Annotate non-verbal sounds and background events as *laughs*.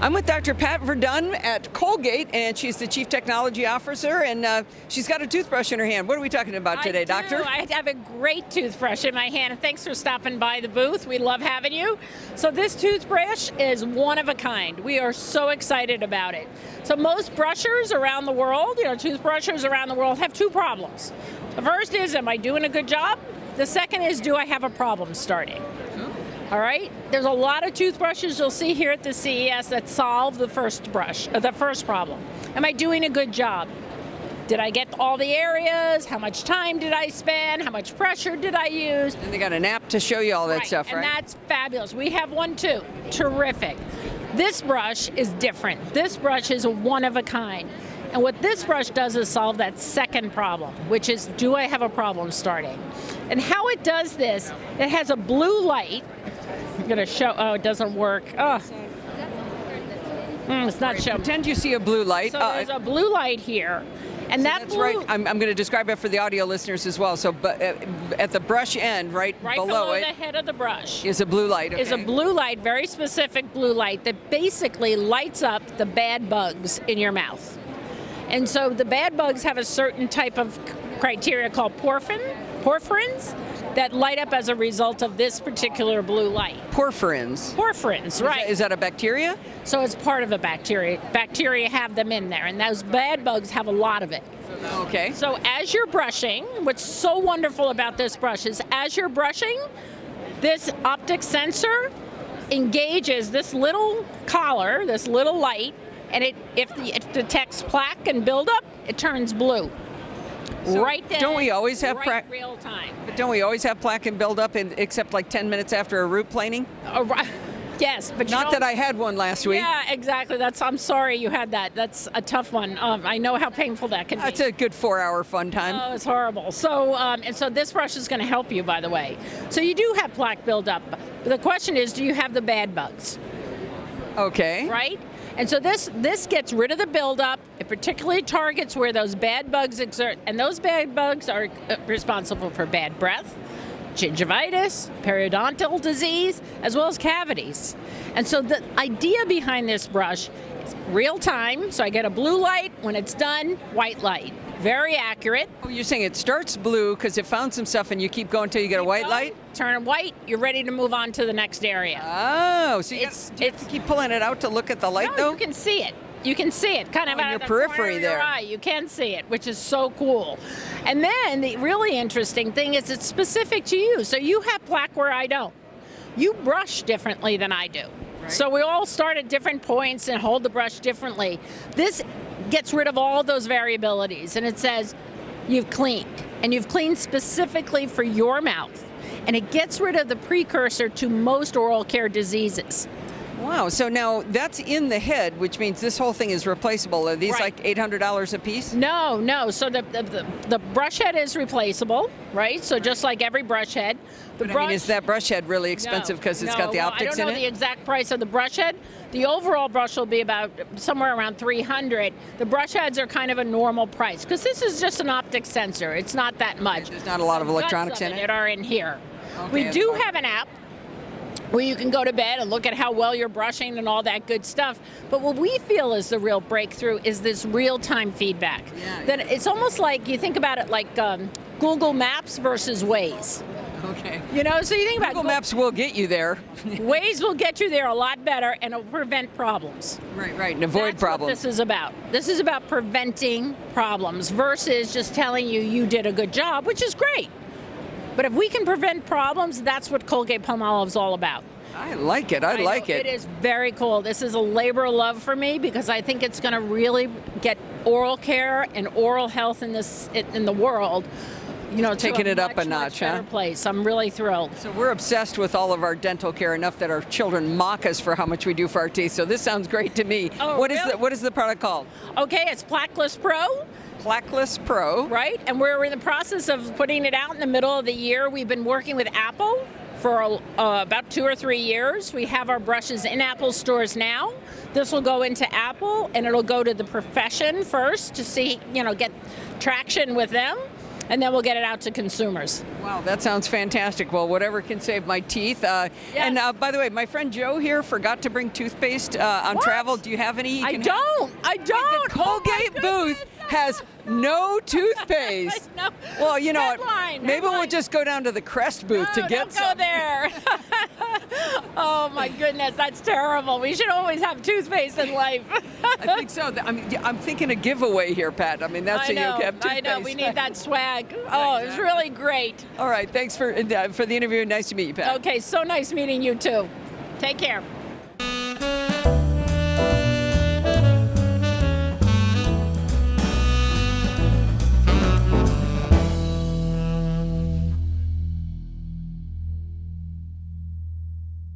I'm with Dr. Pat Verduin at Colgate, and she's the Chief Technology Officer, and uh, she's got a toothbrush in her hand. What are we talking about today, I do. Doctor? I have a great toothbrush in my hand, thanks for stopping by the booth. We love having you. So this toothbrush is one of a kind. We are so excited about it. So most brushers around the world, you know, toothbrushers around the world have two problems. The first is, am I doing a good job? The second is, do I have a problem starting? All right, there's a lot of toothbrushes you'll see here at the CES that solve the first brush, uh, the first problem. Am I doing a good job? Did I get all the areas? How much time did I spend? How much pressure did I use? And they got an app to show you all that right. stuff, right? And that's fabulous. We have one too. Terrific. This brush is different. This brush is one of a kind. And what this brush does is solve that second problem, which is, do I have a problem starting? And how it does this, it has a blue light. I'm gonna show, oh, it doesn't work. Oh. Mm, it's not showing. Pretend you see a blue light. So Uh, there's a blue light here. And so that that's blue, right. I'm, I'm going to describe it for the audio listeners as well. So, but uh, at the brush end, right, right below, below, it, the head of the brush. is a blue light. is a blue light, very specific blue light, that basically lights up the bad bugs in your mouth. And so the bad bugs have a certain type of criteria called porphin, porphyrins that light up as a result of this particular blue light. Porphyrins. Porphyrins, Is right. that- Is that a bacteria? so it's part of a bacteria. Bacteria have them in there, and those bad bugs have a lot of it. Okay. So as you're brushing, what's so wonderful about this brush is as you're brushing, this optic sensor engages this little collar, this little light, and it if the, it detects plaque and buildup, it turns blue. So right then. don't we always have right real time? But don't we always have plaque and buildup, in, except like 10 minutes after a root planing? Uh, ri- *laughs* yes, but Not that I had one last week. Yeah, exactly. That's. I'm sorry you had that. That's a tough one. Um, I know how painful that can That's be. That's a good four-hour fun time. Oh, it's horrible. So, um, and so this brush is going to help you, by the way. So you do have plaque buildup. But the question is, do you have the bad bugs, okay. right? And so this this gets rid of the buildup. It particularly targets where those bad bugs exert, and those bad bugs are uh, responsible for bad breath, gingivitis, periodontal disease, as well as cavities. And so the idea behind this brush is real time. So I get a blue light when it's done, white light. Very accurate. Oh, you're saying it starts blue because it found some stuff and you keep going until you get a white Done, light? Turn it white, you're ready to move on to the next area. Oh, so you, It's- got, do you have to keep pulling it out to look at the light no, though? you can see it. You can see it kind of Oh, in out your of the periphery of your there. eye. You can see it, which is so cool. And then the really interesting thing is it's specific to you. So you have plaque where I don't. You brush differently than I do. So we all start at different points and hold the brush differently. This gets rid of all those variabilities and it says you've cleaned and you've cleaned specifically for your mouth. And it gets rid of the precursor to most oral care diseases. Wow, so now that's in the head, which means this whole thing is replaceable. Are these Right. like $800 a piece? No, no. So the, the, the, the brush head is replaceable, right? So just like every brush head. The But I mean, is that brush head really expensive because no, it's no. got the well, optics in it? I don't know the exact price of the brush head. The overall brush will be about somewhere around 300. The brush heads are kind of a normal price because this is just an optic sensor. It's not that much. There's not a lot of electronics in it? That are in here. Okay, we do have an app where you can go to bed and look at how well you're brushing and all that good stuff. But what we feel is the real breakthrough is this real-time feedback. Yeah, that it's almost like you think about it like um, Google Maps versus Waze. Okay. You know, so you think about Google Maps will get you there. *laughs* Waze will get you there a lot better and it'll prevent problems. right, right, and avoid That's problems. What this is about. This is about preventing problems versus just telling you you did a good job, which is great. But if we can prevent problems, that's what Colgate Palmolive is all about. I like it. I, know, like it. It is very cool. This is a labor of love for me because I think it's going to really get oral care and oral health in this in the world. You know, Taking a it up a notch, much huh? place. I'm really thrilled. So we're obsessed with all of our dental care enough that our children mock us for how much we do for our teeth. So this sounds great to me. Oh, What is really? the what is the product called? Okay, it's Plaqueless Pro. Plaqueless Pro. right? And we're in the process of putting it out in the middle of the year. We've been working with Apple for uh, about two or three years. We have our brushes in Apple stores now. This will go into Apple and it'll go to the profession first to see, you know, get traction with them. And then we'll get it out to consumers. Wow, that sounds fantastic. Well, whatever can save my teeth. Uh, Yes. And uh, by the way, my friend Joe here forgot to bring toothpaste uh, on What? travel. Do you have any? you I can have? don't. I don't. The Colgate Oh booth has no *laughs* toothpaste. Know. Well, you know? Headline, Maybe we'll just go down to the Crest booth No, to get don't some. go there. *laughs* oh my goodness, that's terrible. We should always have toothpaste in life. I think so. I mean, I'm thinking a giveaway here, Pat. I mean, that's I a know, you have I know. We need that swag. *laughs* Oh, it was really great. All right, thanks for uh, for the interview. Nice to meet you, Pat. Okay, so nice meeting you too. Take care.